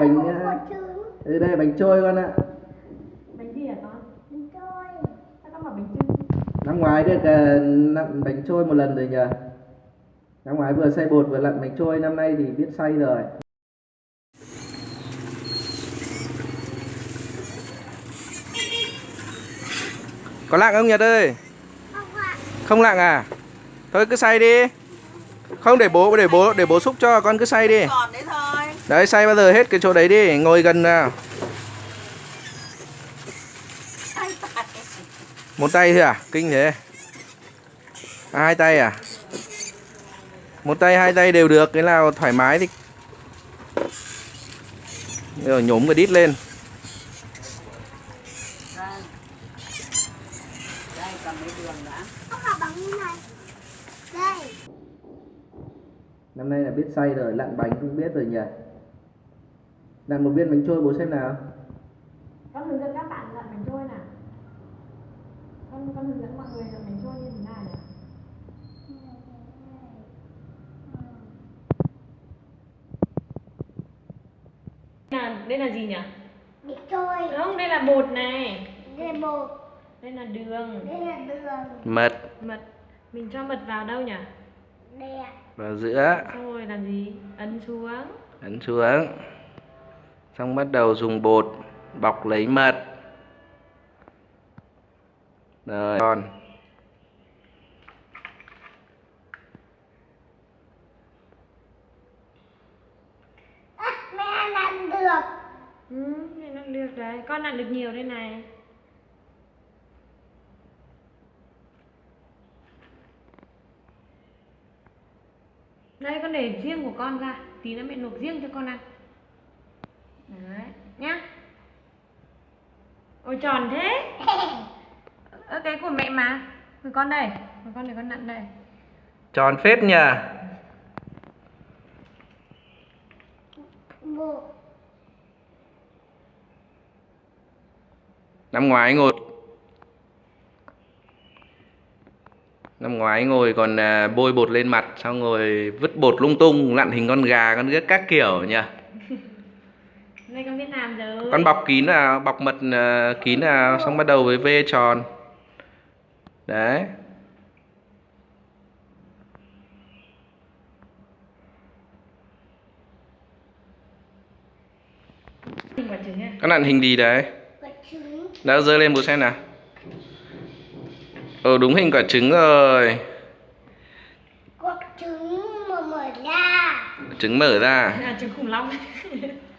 bánh ờ, ừ, đây là bánh trôi con ạ. Bánh gì hả con? Bánh trôi. sao con bảo bánh năm ngoái được ờ, nặn bánh trôi một lần rồi nhờ. Năm ngoái vừa xay bột vừa lặn bánh trôi năm nay thì biết xay rồi. Có lặng không Nhật ơi? Không ạ. không lặng à? Thôi cứ xay đi. Không để bố để bố để bố xúc cho con cứ xay đi. Còn đấy xay bao giờ hết cái chỗ đấy đi ngồi gần nào. Một tay thôi à? Kinh thế. À, hai tay à? Một tay hai tay đều được cái nào thoải mái thì rồi nhổm cái đít lên. Năm nay là biết xay rồi lặn bánh cũng biết rồi nhỉ lặn một viên bánh trôi bố xem nào. Con hướng dẫn các bạn lặn bánh trôi nào. Con con hướng dẫn mọi người lặn bánh trôi như thế nhỉ? Là đây là gì nhỉ? Bánh trôi. không đây là bột này. Đây là bột. đây là đường. Đây là đường. mật. Mật. Mình cho mật vào đâu nhỉ? Đây ạ. vào giữa. Xong rồi làm gì? Ấn xuống. Ấn xuống xong bắt đầu dùng bột bọc lấy mật. Rồi còn À, mẹ làm được. ừ này nó được đấy con lặn được nhiều đây này. Đây con để riêng của con ra. Tí nữa mẹ luộc riêng cho con ăn đấy nhá. Ôi tròn thế. Ơ cái của mẹ mà. Của con đây của con để con nặn đây. Tròn phết nhỉ năm ngoái ngồi. Năm ngoái ngồi còn à, bôi bột lên mặt xong rồi vứt bột lung tung lặn hình con gà con ghét các kiểu nhỉ đây con biết làm rồi. Con bọc kín nào bọc mật à, kín nào xong bắt đầu với v tròn. Đấy. Hình quả trứng con lặn hình gì đấy? Đã rơi lên bố xem nào. Ờ đúng hình quả trứng rồi. Bột trứng mà mở ra. trứng mở ra. À trứng khủng long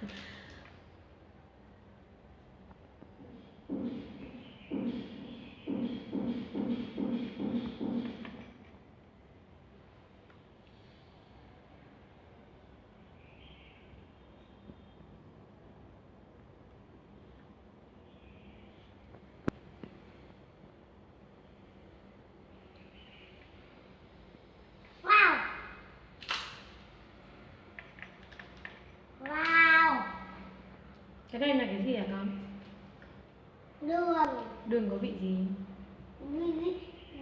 Wow. Wow. Cái đây là cái gì hả con? Đường. đường có vị gì? Vi vi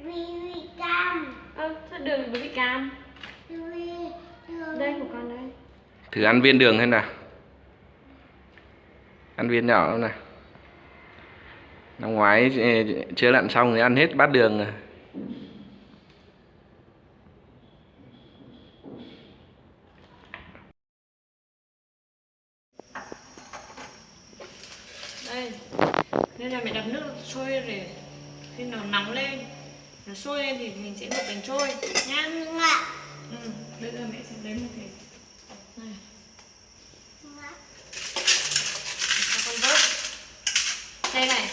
vi vi cam. ơ sao đường có vị cam? Vi đường. đây của con đây. Thử ăn viên đường xem nào. Ăn viên nhỏ không nào. Năm ngoái ch- chưa lặn xong thì ăn hết bát đường rồi đây nên là mẹ đập nước sôi để khi nào nóng lên nó sôi lên thì mình sẽ luộc bánh trôi. Nhá Ngạ. ừ bây giờ mẹ sẽ lấy một cái này. Cho con vớt. Đây này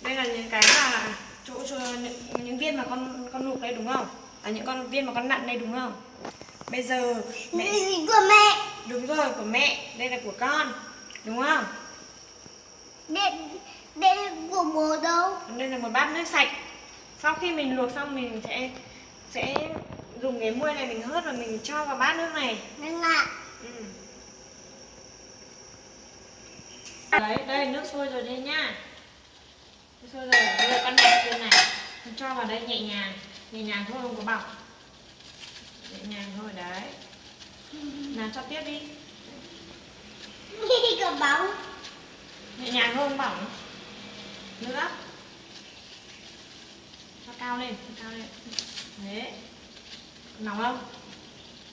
đây là những cái mà chỗ, chỗ những, những viên mà con con luộc đây đúng không? À những con viên mà con nặn đây đúng không? Bây giờ mẹ của mẹ. đúng rồi của mẹ. Đây là của con. Đúng không? Đây đây là của bố đâu? đây là một bát nước sạch sau khi mình luộc xong mình sẽ sẽ dùng cái muôi này mình hớt và mình cho vào bát nước này. Ngạ. ừ. đấy đây nước sôi rồi đây nhá. Nước sôi rồi bây giờ con đặt trên này. Con cho vào đây nhẹ nhàng nhẹ nhàng thôi không có bọc. Nhẹ nhàng thôi đấy. Nào cho tiếp đi. Cả bóng. nhẹ nhàng thôi không bỏng. Nữa cao lên cao lên. Đấy. Nóng không?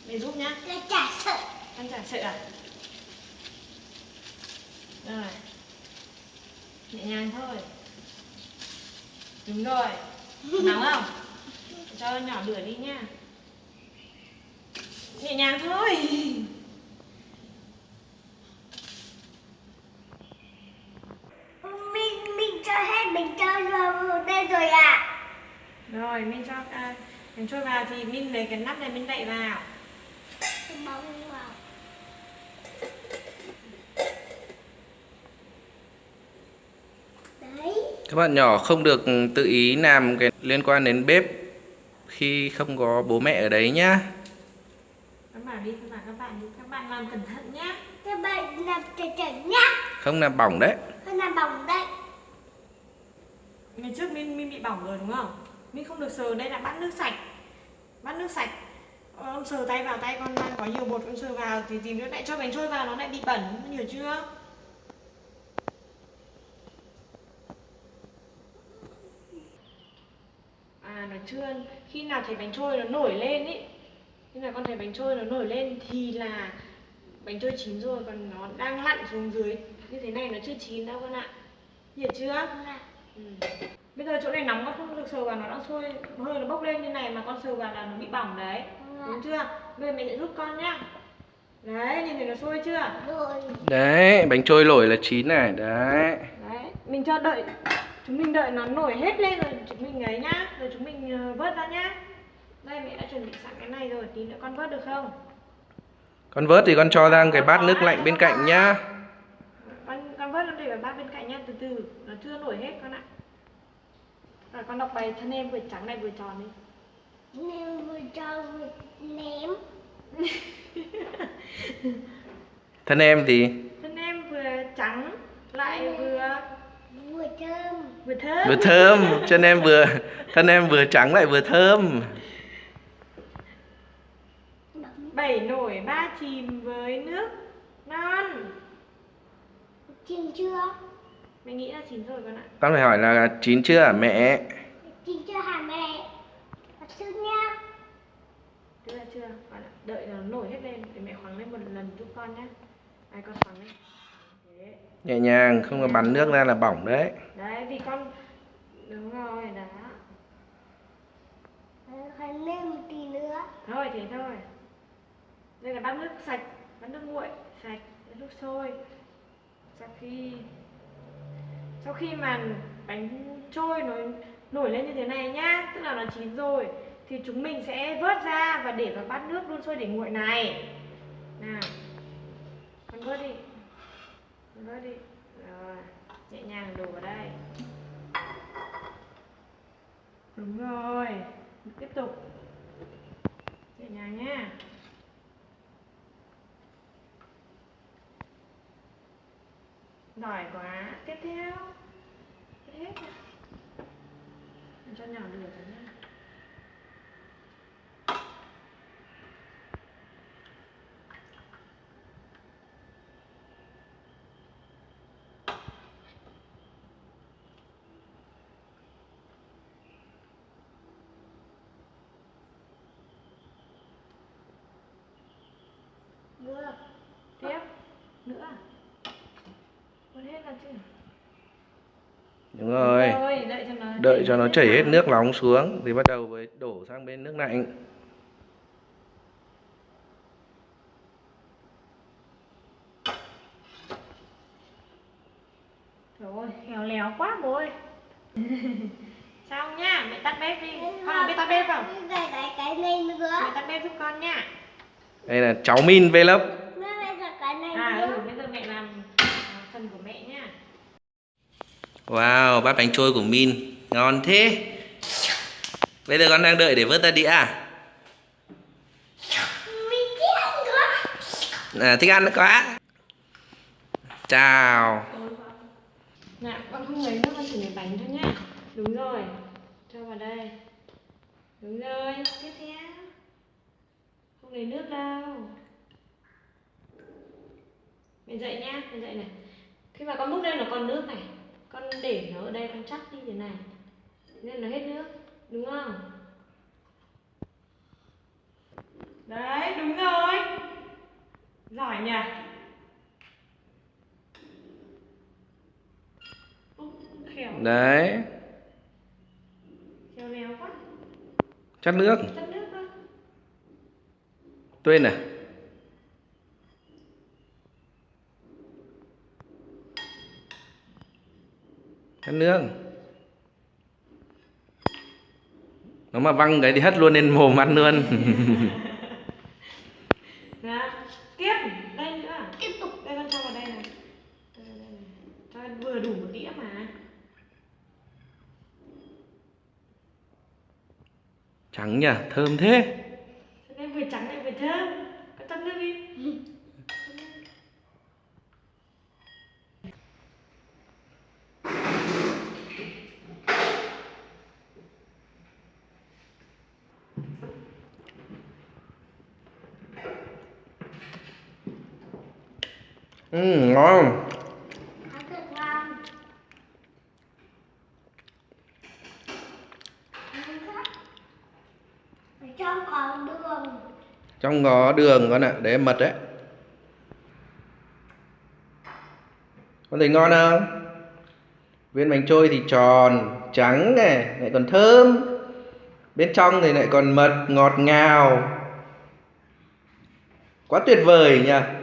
Mẹ giúp nhá. Là chả sợ. ăn chả sợ à? Rồi. Nhẹ nhàng thôi. Đúng rồi. Nóng không? Cho nhỏ lửa đi nha nhẹ nhàng thôi Mình, mình cho hết, mình cho vào đây rồi à. Rồi mình cho à, mình trôi vào thì mình lấy cái nắp này mình đậy vào bóng vào. Đấy. các bạn nhỏ không được tự ý làm cái liên quan đến bếp khi không có bố mẹ ở đấy nhá các bạn đi các bạn các bạn đi các bạn làm cẩn thận nhé Các bạn làm chảy chảy nhá. không làm bỏng đấy Con làm bóng đây. ngày trước mình mình bị bỏng rồi đúng không mình không được sờ đây là bát nước sạch. Bát nước sạch. Ờ, con sờ tay vào tay con đang có nhiều bột con sờ vào thì thì nó lại cho bánh trôi vào nó lại bị bẩn con hiểu chưa? À nó chưa khi nào thấy bánh trôi nó nổi lên ý khi nào con thấy bánh trôi nó nổi lên thì là bánh trôi chín rồi còn nó đang lặn xuống dưới. Như thế này nó chưa chín đâu con ạ. Hiểu chưa? Ừ. Bây giờ chỗ này nóng con không được sờ vào nó đang sôi. Hơi nó bốc lên như này mà con sờ vào là nó bị bỏng đấy. Đúng chưa? Bây giờ mẹ sẽ giúp con nhá. Đấy nhìn thấy nó sôi chưa? Rồi. đấy bánh trôi nổi là chín này đấy. Đấy mình cho đợi. Chúng mình đợi nó nổi hết lên rồi chúng mình ấy nhá. Rồi chúng mình ờ, vớt ra nhá. Đây mẹ đã chuẩn bị sẵn cái này rồi tí nữa con vớt được không? Con vớt thì con cho ra cái bát nước lạnh bên cạnh nhá. Con con vớt nó để vào bát bên cạnh nhá từ từ. Nó chưa nổi hết con ạ rồi con đọc bài thân em vừa trắng này vừa tròn đi Nên vừa cho vừa ném. thân em thì thân em vừa trắng lại vừa Vừa thơm. vừa thơm vừa thơm chân em vừa thân em vừa trắng lại vừa thơm bảy nổi ba chìm với nước non Chín chưa? Mẹ nghĩ là chín rồi con ạ. Con phải hỏi là chín chưa hả mẹ? Chín chưa hả mẹ? Thật sự nha. chưa chưa con ạ. Đợi nó nổi hết lên để mẹ khoáng lên một lần giúp con nhé ai con khoáng lên. Thế. nhẹ nhàng không có bắn nước ra là bỏng đấy. Đấy vì con đúng rồi đó. Phải nêm một tí nữa. thôi thế thôi. Đây là bát nước sạch bát nước nguội sạch bát nước sôi. Sau khi sau khi mà bánh trôi nó nổi lên như thế này nhá, tức là nó chín rồi, thì chúng mình sẽ vớt ra và để vào bát nước đun sôi để nguội này. Nào, con vớt đi, con vớt đi. Rồi, nhẹ nhàng đổ vào đây. Đúng rồi, tiếp tục. Nhẹ nhàng nhá. Giỏi quá. Tiếp theo. Hết. Mình cho nhỏ lửa vào nha nữa tiếp. Nữa à? Ra chứ đúng rồi rồi đợi cho nó đợi cho nó chảy hết nước nóng xuống thì bắt đầu với đổ sang bên nước lạnh. Rồi khéo léo quá bố ơi xong nhá mẹ tắt bếp đi. Con biết tắt bếp không? Cái cái cái này nữa. mẹ tắt bếp giúp con nhá đây là cháu min vlog Mẹ mẹ cả cái này à nữa. ừ bây giờ mẹ làm à, phần của mẹ nhá wow bát bánh trôi của min. Ngon thế. Bây giờ con đang đợi để vớt ra đĩa à, Mình thích ăn quá. à thích ăn quá. Chào. Nè, con không lấy nước con chỉ lấy bánh thôi nhá. Đúng rồi. Cho vào đây. Đúng rồi, tiếp theo. Không lấy nước đâu. Để dậy nhá, để dậy này. Khi mà con múc lên nó còn nước này. Con để nó ở đây con chắc đi thế này. Nên nó hết nước, đúng không? Đấy, đúng rồi. Giỏi nhỉ? Khéo, đấy khéo léo quá. chắc nước Chất nước thôi. tuyên à chắc nước nó mà văng cái thì hất luôn lên mồm ăn luôn Nào, tiếp, đây nữa. tiếp tục Đây con cho vào đây này. Đây. Cho vừa đủ một đĩa mà. trắng nhỉ thơm thế Cho nên vừa trắng lại vừa thơm. Con tắt nước đi. ừ ngon trong có đường trong có đường con ạ, để mật đấy. Con thấy ngon không? Viên bánh trôi thì tròn, trắng này, lại còn thơm. Bên trong thì lại còn mật, ngọt ngào. Quá tuyệt vời nhỉ?